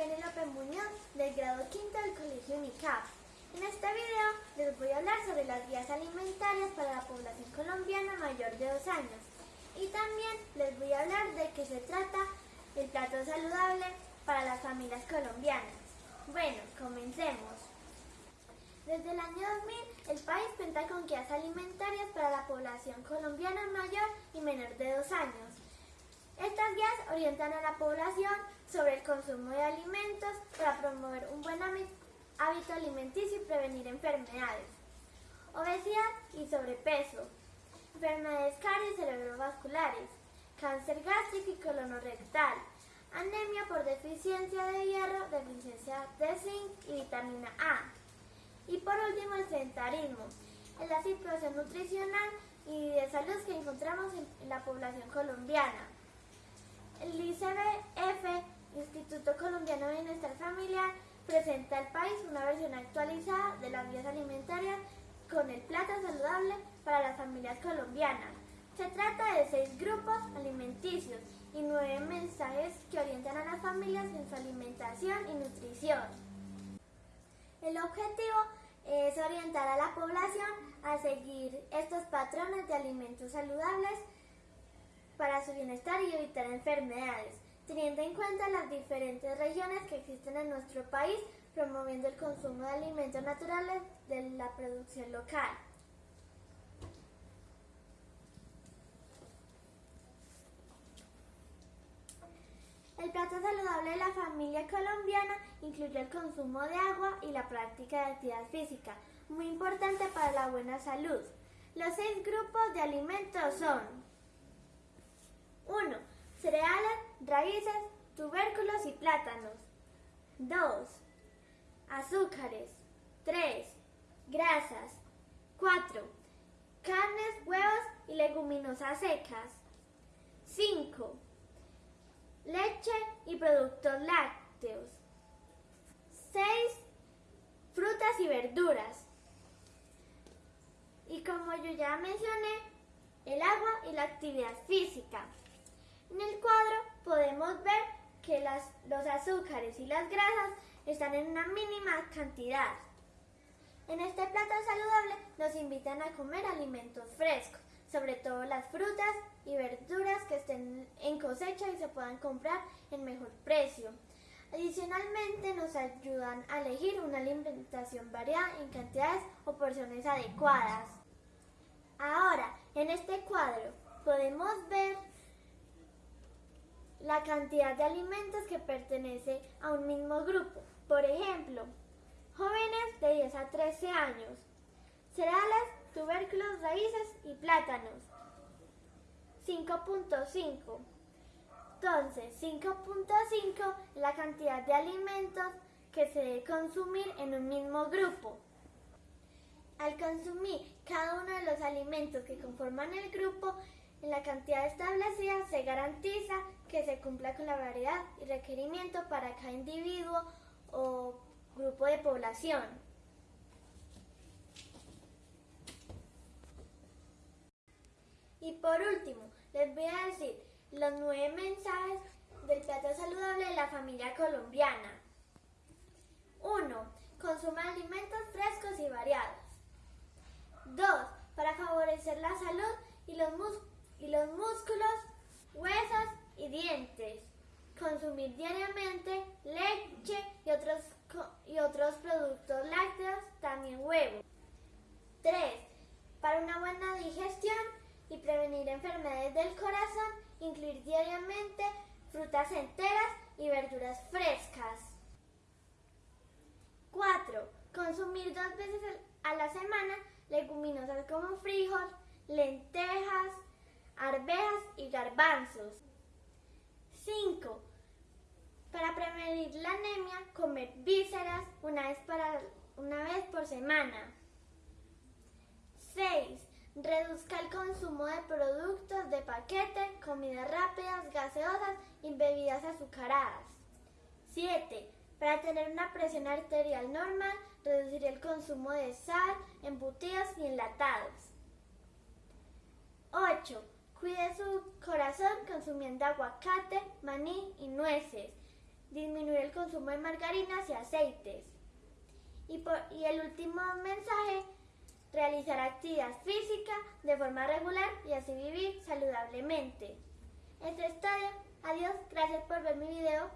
Penélope Muñoz del grado quinto del Colegio UNICAP. En este video les voy a hablar sobre las guías alimentarias para la población colombiana mayor de dos años. Y también les voy a hablar de qué se trata el plato saludable para las familias colombianas. Bueno, comencemos. Desde el año 2000, el país cuenta con guías alimentarias para la población colombiana mayor y menor de dos años. Estas guías orientan a la población sobre el consumo de alimentos para promover un buen hábito alimenticio y prevenir enfermedades, obesidad y sobrepeso, enfermedades caries cerebrovasculares, cáncer gástrico y colonorectal, anemia por deficiencia de hierro, deficiencia de zinc y vitamina A. Y por último, el sedentarismo, es la situación nutricional y de salud que encontramos en la población colombiana. El ICBF, Instituto Colombiano de Bienestar Familiar, una versión actualizada de las guías alimentarias con el plato saludable para las familias colombianas. Se trata de seis grupos alimenticios y nueve mensajes que orientan a las familias en su alimentación y nutrición. El objetivo es orientar a la población a seguir estos patrones de alimentos saludables para su bienestar y evitar enfermedades, teniendo en cuenta las diferentes regiones que existen en nuestro país, promoviendo el consumo de alimentos naturales de la producción local. El plato saludable de la familia colombiana incluye el consumo de agua y la práctica de actividad física, muy importante para la buena salud. Los seis grupos de alimentos son 1. Cereales, raíces, tubérculos y plátanos. 2. Azúcares. 3. Grasas. 4. Carnes, huevos y leguminosas secas. 5. Leche y productos lácteos. 6. Frutas y verduras. Y como yo ya mencioné, el agua y la actividad física. En el cuadro podemos ver que los azúcares y las grasas están en una mínima cantidad. En este plato saludable nos invitan a comer alimentos frescos, sobre todo las frutas y verduras que estén en cosecha y se puedan comprar en mejor precio. Adicionalmente nos ayudan a elegir una alimentación variada en cantidades o porciones adecuadas. Ahora, en este cuadro podemos ver la cantidad de alimentos que pertenece a un mismo grupo. Por ejemplo, jóvenes de 10 a 13 años, cereales, tubérculos, raíces y plátanos. 5.5. Entonces, 5.5 es la cantidad de alimentos que se debe consumir en un mismo grupo. Al consumir cada uno de los alimentos que conforman el grupo, en la cantidad establecida se garantiza que se cumpla con la variedad y requerimiento para cada individuo o grupo de población. Y por último, les voy a decir los nueve mensajes del plato saludable de la familia colombiana. 1. Consuma alimentos frescos y variados. 2. Para favorecer la salud y los músculos y los músculos, huesos y dientes. Consumir diariamente leche y otros, y otros productos lácteos, también huevos. 3. Para una buena digestión y prevenir enfermedades del corazón, incluir diariamente frutas enteras y verduras frescas. 4. Consumir dos veces a la semana leguminosas como frijol, lentejas, arvejas y garbanzos. 5. Para prevenir la anemia, comer vísceras una vez, para, una vez por semana. 6. Reduzca el consumo de productos de paquete, comidas rápidas, gaseosas y bebidas azucaradas. 7. Para tener una presión arterial normal, reducir el consumo de sal, embutidos y enlatados. 8 Cuide su corazón consumiendo aguacate, maní y nueces. Disminuir el consumo de margarinas y aceites. Y, y el último mensaje, realizar actividad física de forma regular y así vivir saludablemente. Esto es todo. Adiós, gracias por ver mi video.